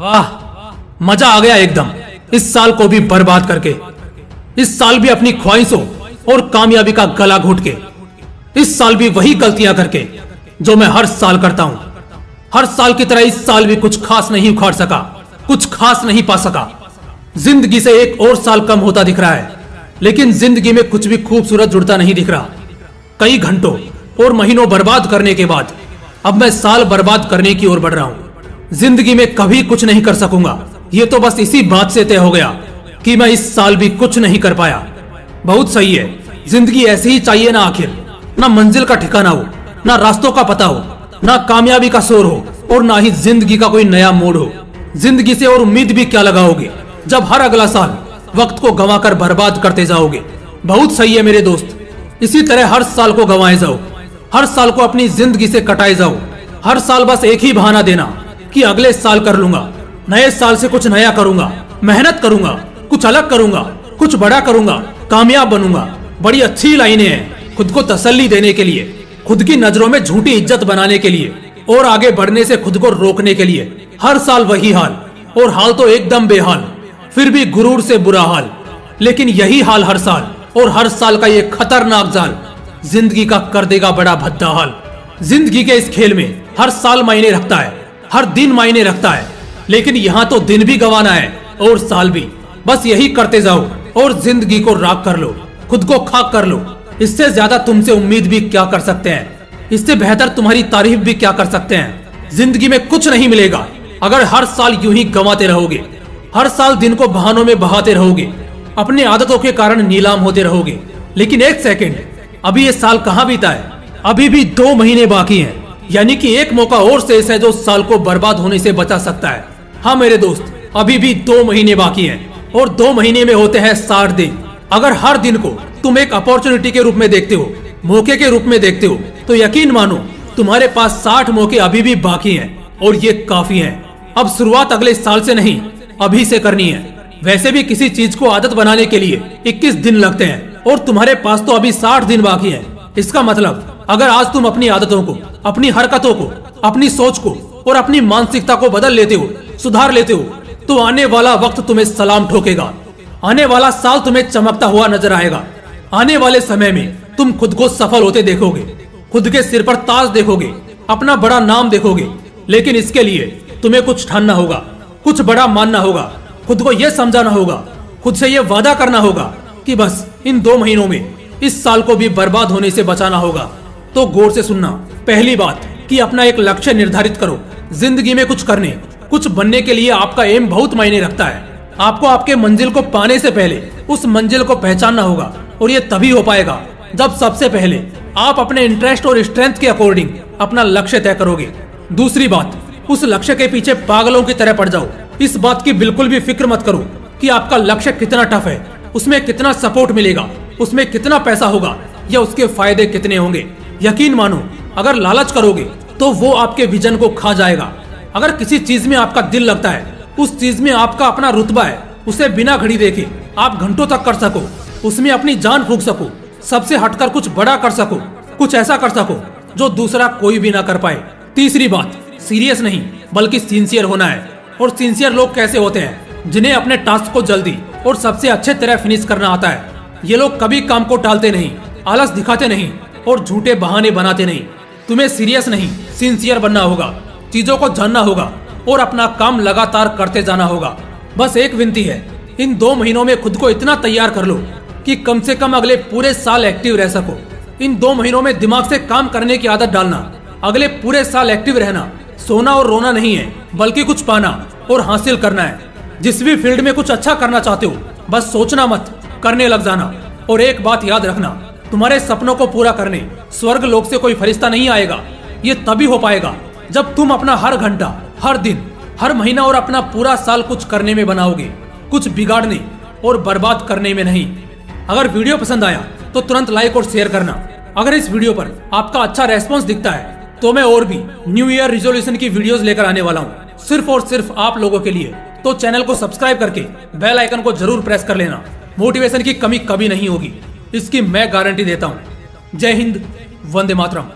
वाह, मज़ा आ गया एकदम। इस साल को भी बर्बाद करके। इस साल भी अपनी ख्वाहिशों और कामयाबी का गला घोट के। इस साल भी वही गलतियाँ करके, जो मैं हर साल करता हूँ। हर साल की तरह इस साल भी कुछ खास नहीं उखाड़ सका, कुछ खास नहीं पा सका। ज़िंदगी से एक और साल कम होता दिख रहा है, लेकिन ज़िंदगी में कुछ भी खूबसूरत जुड़ता नहीं दिख रहा। कई घंटों और महीनों बर्बाद करने के बाद, अब मैं साल बर्बाद करने की ओर बढ़ रहा हूँ। ज़िंदगी में कभी कुछ नहीं कर सकूँगा। ये तो बस इसी बात से तय हो गया कि मैं इस साल भी कुछ नहीं कर पाया। बहुत सही है, ज़िंदगी ऐसी ही चाहिए ना आखिर। ना मंजिल का ठिकाना हो, ना रास्तों का पता हो, ना कामयाबी का शोर हो, और ना ही ज़िंदगी का कोई नया मोड़ हो। ज़िंदगी से और उम्मीद भी क्या लगाओगे, जब हर अगला साल वक्त को गंवाकर बर्बाद करते जाओगे। बहुत सही है मेरे दोस्त, इसी तरह हर साल को गंवाए जाओ। हर साल को अपनी ज़िंदगी से कटाए जाओ। हर साल बस एक ही बहाना देना। कि अगले साल कर लूँगा। नए साल से कुछ नया करूँगा। मेहनत करूँगा, कुछ अलग करूँगा, कुछ बड़ा करूँगा, कामयाब बनूँगा। बड़ी अच्छी लाइनें हैं खुद को तसल्ली देने के लिए, खुद की नज़रों में झूठी इज़्ज़त बनाने के लिए और आगे बढ़ने से खुद को रोकने के लिए। हर साल वही हाल और हाल तो एकदम बेहाल, फिर भी गुरूर से बुरा हाल। लेकिन यही हाल हर साल और हर साल का ये खतरनाक जाल, ज़िंदगी का कर देगा बड़ा भद्दा हाल। ज़िंदगी के इस खेल में हर साल मायने रखता है। हर दिन मायने रखता है। लेकिन यहाँ तो दिन भी गंवाना है और साल भी। बस यही करते जाओ और ज़िंदगी को राख कर लो, खुद को खाक कर लो। इससे ज़्यादा तुमसे उम्मीद भी क्या कर सकते हैं? इससे बेहतर तुम्हारी तारीफ़ भी क्या कर सकते हैं? ज़िंदगी में कुछ नहीं मिलेगा। अगर हर साल यूँ ही गंवाते रहोगे, हर साल दिन को बहानों में बहाते रहोगे, अपनी आदतों के कारण नीलाम होते रहोगे। लेकिन एक सेकेंड, अभी ये साल कहाँ बीता है? अभी भी दो महीने बाकी हैं। यानी कि एक मौका और शेष है जो साल को बर्बाद होने से बचा सकता है। हाँ मेरे दोस्त, अभी भी दो महीने बाकी हैं और दो महीने में होते हैं साठ दिन। अगर हर दिन को तुम एक अपॉर्चुनिटी के रूप में देखते हो, मौके के रूप में देखते हो तो यकीन मानो तुम्हारे पास साठ मौके अभी भी बाकी हैं और ये काफ़ी हैं। अब शुरुआत अगले साल से नहीं, अभी से करनी है। वैसे भी किसी चीज़ को आदत बनाने के लिए 21 दिन लगते हैं और तुम्हारे पास तो अभी 60 दिन बाकी है। इसका मतलब अगर आज तुम अपनी आदतों को, अपनी हरकतों को, अपनी सोच को और अपनी मानसिकता को बदल लेते हो, सुधार लेते हो तो आने वाला वक्त तुम्हें सलाम ठोकेगा। आने वाला साल तुम्हें चमकता हुआ नज़र आएगा। आने वाले समय में तुम खुद को सफल होते देखोगे, खुद के सिर पर ताज देखोगे, अपना बड़ा नाम देखोगे, लेकिन इसके लिए तुम्हें कुछ ठानना होगा, कुछ बड़ा मानना होगा, खुद को यह समझाना होगा, खुद से यह वादा करना होगा कि बस इन दो महीनों में इस साल को भी बर्बाद होने से बचाना होगा। तो गौर से सुनना, पहली बात कि अपना एक लक्ष्य निर्धारित करो। ज़िंदगी में कुछ करने, कुछ बनने के लिए आपका एम बहुत मायने रखता है। आपको आपके मंजिल को पाने से पहले, उस मंजिल को पहचानना होगा और ये तभी हो पाएगा जब सबसे पहले आप अपने इंटरेस्ट और स्ट्रेंथ के अकॉर्डिंग अपना लक्ष्य तय करोगे। दूसरी बात, उस लक्ष्य के पीछे पागलों की तरह पड़ जाओ। इस बात की बिल्कुल भी फ़िक्र मत करो कि आपका लक्ष्य कितना टफ है, उसमें कितना सपोर्ट मिलेगा, उसमें कितना पैसा होगा या उसके फ़ायदे कितने होंगे। यकीन मानो, अगर लालच करोगे तो वो आपके विजन को खा जाएगा। अगर किसी चीज़ में आपका दिल लगता है, उस चीज़ में आपका अपना रुतबा है, उसे बिना घड़ी देखे आप घंटों तक कर सको, उसमें अपनी जान फूक सको, सबसे हटकर कुछ बड़ा कर सको, कुछ ऐसा कर सको, जो दूसरा कोई भी ना कर पाए। तीसरी बात, सीरियस नहीं, बल्कि सिंसियर होना है। और सिंसियर लोग कैसे होते हैं? जिन्हें अपने टास्क को जल्दी और सबसे अच्छे तरह फिनिश करना आता है। ये लोग कभी काम को टालते नहीं, आलस दिखाते नहीं और झूठे बहाने बनाते नहीं। तुम्हें सीरियस नहीं सिंसियर बनना होगा, चीज़ों को जानना होगा और अपना काम लगातार करते जाना होगा। बस एक विनती है, इन दो महीनों में खुद को इतना तैयार कर लो कि कम से कम अगले पूरे साल एक्टिव रह सको। इन दो महीनों में दिमाग से काम करने की आदत डालना, अगले पूरे साल एक्टिव रहना, सोना और रोना नहीं है, बल्कि कुछ पाना और हासिल करना है। जिस भी फ़ील्ड में कुछ अच्छा करना चाहते हो, बस सोचना मत, करने लग जाना और एक बात याद रखना तुम्हारे सपनों को पूरा करने, स्वर्ग लोक से कोई फरिश्ता नहीं आएगा। ये तभी हो पाएगा जब तुम अपना हर घंटा, हर दिन, हर महीना और अपना पूरा साल कुछ करने में बनाओगे, कुछ बिगाड़ने और बर्बाद करने में नहीं। अगर वीडियो पसंद आया तो तुरंत लाइक और शेयर करना। अगर इस वीडियो पर आपका अच्छा रेस्पॉन्स दिखता है तो मैं और भी न्यू ईयर रिजोल्यूशन की वीडियोस लेकर आने वाला हूँ। सिर्फ़ और सिर्फ़ आप लोगों के लिए। तो चैनल को सब्सक्राइब करके बेल आइकन को ज़रूर प्रेस कर लेना। मोटिवेशन की कमी कभी नहीं होगी। इसकी मैं गारंटी देता हूँ। जय हिंद वंदे मातरम।